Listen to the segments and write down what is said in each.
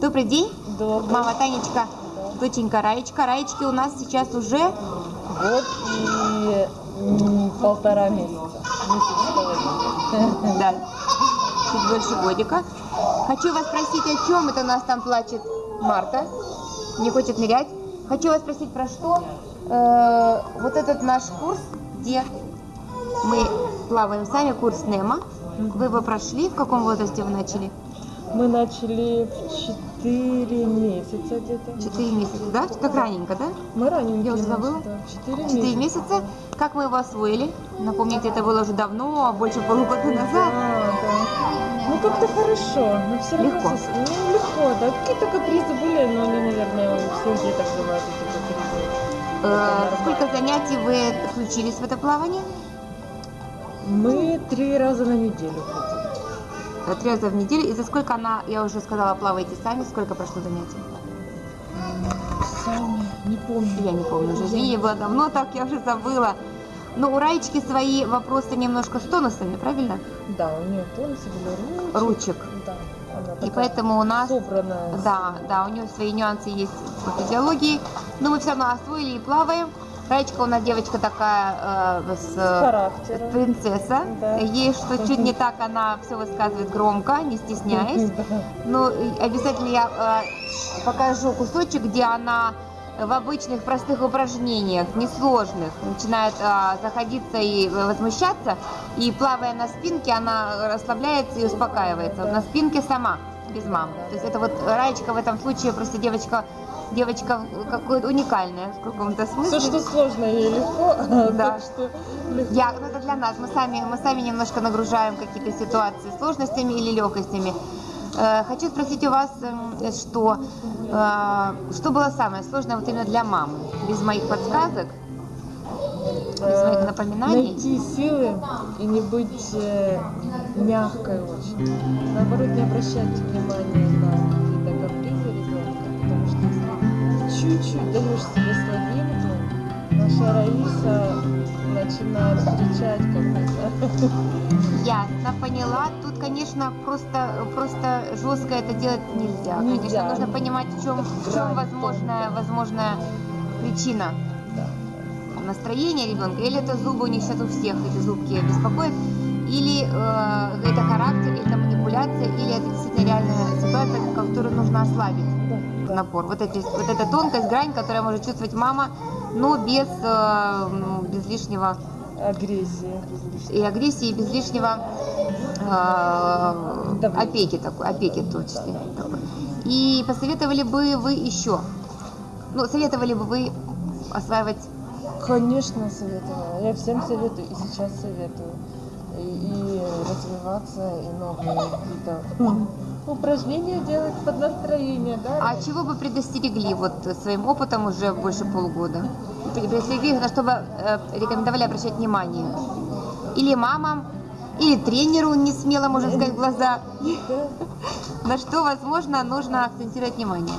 Добрый день, Добрый. мама Танечка, доченька Раечка. Раечки у нас сейчас уже Год и полтора месяца. Месяц да, чуть больше годика. Хочу вас спросить, о чем это у нас там плачет Марта, не хочет нырять. Хочу вас спросить, про что Э, вот этот наш курс, где мы плаваем сами, курс Немо. Вы его прошли, в каком возрасте вы начали? Мы начали в 4 месяца где-то. Четыре месяца, да? Так раненько, да? Мы раненькие. Я уже забыла. да, 4 Четыре месяца. месяца. Как мы его освоили? Напомните, это было уже давно, больше полугода Да, назад. да. Ну как-то хорошо, но все равно Легко. сос- Ну, легко, да. Какие-то капризы были, но они, наверное, у всех деток бывают эти капризы. Э, Сколько занятий вы включились в это плавание? Мы три раза на неделю ходим. Три раза в неделю. И за сколько она, я уже сказала, плаваете сами? Сколько прошло занятий? Сами, не помню. Я не помню уже. Извини, было давно так, я уже забыла. Но у Раечки свои вопросы немножко с тонусами, правильно? Да, у нее тонусы были ручек. Ручек. Да, И поэтому у нас... собранная. Да, да, у нее свои нюансы есть по физиологии. Но мы все равно освоили и плаваем. Раечка у нас девочка такая э, с... Характером. Принцесса. Да. Ей что чуть не так, она все высказывает громко, не стесняясь. Да. Ну, обязательно я э, покажу кусочек, где она в обычных простых упражнениях, несложных, начинает э, заходиться и возмущаться, и плавая на спинке, она расслабляется и успокаивается. На спинке сама, без мам. То есть это вот Раечка в этом случае просто девочка, девочка какой-то уникальная в каком-то смысле. Все, что сложно, ей легко. Да. Что легко. Я, ну это для нас, мы сами, мы сами немножко нагружаем какие-то ситуации сложностями или легкостями. Э, хочу спросить у вас, эм, что, э, что было самое сложное вот именно для мамы? Без моих подсказок, без моих Э, напоминаний? Найти силы и не быть э, мягкой очень. Наоборот, не обращать внимания на чуть-чуть даешь себе слабинку, наша Раиса начинает встречать как-то. Ясно, поняла. Тут, конечно, просто, просто жестко это делать нельзя. Нельзя. Конечно, нужно понимать, в чем, в чем возможная, возможная причина. Настроение ребенка, или это зубы у них сейчас у всех, эти зубки беспокоят, или э, это характер, или это манипуляция, или это действительно реальная ситуация, которую нужно ослабить. Напор. Вот, эти, вот эта тонкость, грань, которая может чувствовать мама, но без, э, ну, без лишнего Агрессия. и агрессии, и без лишнего э, опеки такой, опеки в том числе. И посоветовали бы вы еще, ну, советовали бы вы осваивать Конечно, советовала. Я всем советую и сейчас советую. И, и развиваться, и новые какие-то упражнения делать под настроение, да? А чего бы предостерегли вот своим опытом уже больше полугода? Предостерегли, на что бы э, рекомендовали обращать внимание? Или мамам, или тренеру не смело, можно сказать, в глаза. На что, возможно, нужно акцентировать внимание?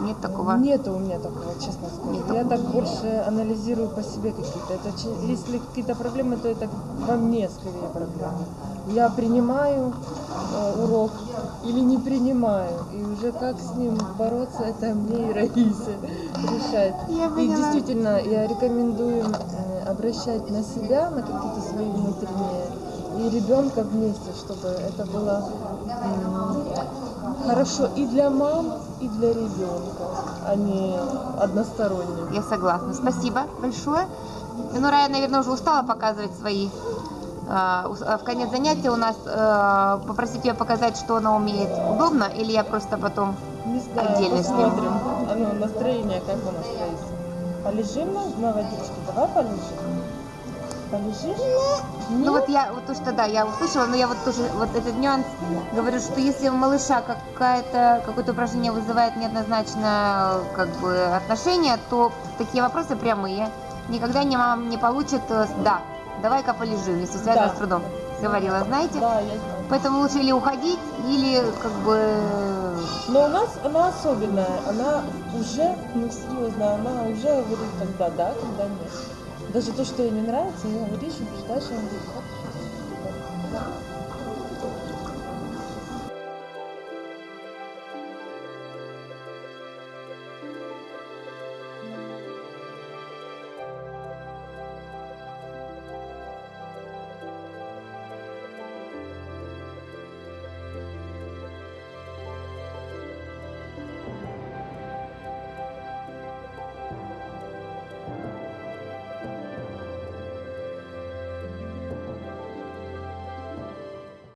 Нет такого? Нету у меня такого, честно скажу. Нет Я такого. так больше анализирую по себе какие-то. Это, если какие-то проблемы, то это во мне скорее проблемы. Я принимаю э, урок или не принимаю. И уже как с ним бороться, это мне и Раисе решать. Я И действительно, я рекомендую обращать на себя, на какие-то свои внутренние, и ребенка вместе, чтобы это было хорошо и для мам, и для ребенка, а не односторонне. Я согласна. Спасибо большое. Ну, Рая, наверное, уже устала показывать свои. А, а В конец занятия у нас э, попросить ее показать, что она умеет удобно, или я просто потом Не знаю, Отдельно посмотрим. А ну, настроение как у нас Раиса? Полежим на, на водичке? Давай полежим. Полежим? Ну вот я, вот то, что да, я услышала, но я вот тоже, вот этот нюанс, говорю, что если у малыша какое-то упражнение вызывает неоднозначное как бы отношение, то такие вопросы прямые. Никогда не мама не получит, э, да, давай-ка полежим, если связано Да. с трудом. Говорила, знаете? Да, я знаю. Поэтому лучше или уходить, или как бы... Но у нас она особенная, она уже, ну серьезно, она уже говорит, когда да, когда нет. Даже то, что ей не нравится, ей говоришь, убеждаешь, она говорит.